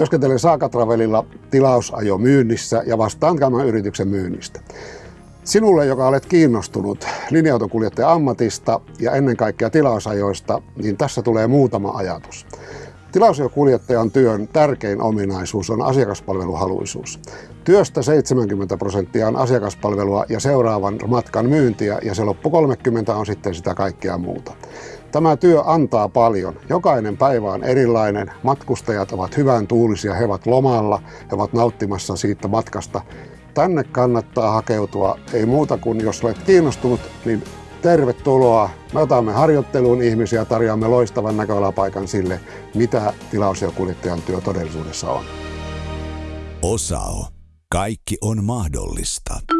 Työskentelen Saakatravelilla tilausajo myynnissä ja vastaan tämän yrityksen myynnistä. Sinulle, joka olet kiinnostunut linja-autokuljettajan ammatista ja ennen kaikkea tilausajoista, niin tässä tulee muutama ajatus. Tilausajokuljettajan työn tärkein ominaisuus on asiakaspalveluhaluisuus. Työstä 70 prosenttia on asiakaspalvelua ja seuraavan matkan myyntiä ja se loppu 30 on sitten sitä kaikkea muuta. Tämä työ antaa paljon. Jokainen päivä on erilainen. Matkustajat ovat hyvän tuulisia, he ovat lomalla, he ovat nauttimassa siitä matkasta. Tänne kannattaa hakeutua, ei muuta kuin jos olet kiinnostunut, niin tervetuloa. Me otamme harjoitteluun ihmisiä ja tarjoamme loistavan näköalapaikan sille, mitä tilausjokuljettajan työ todellisuudessa on. Osao. Kaikki on mahdollista.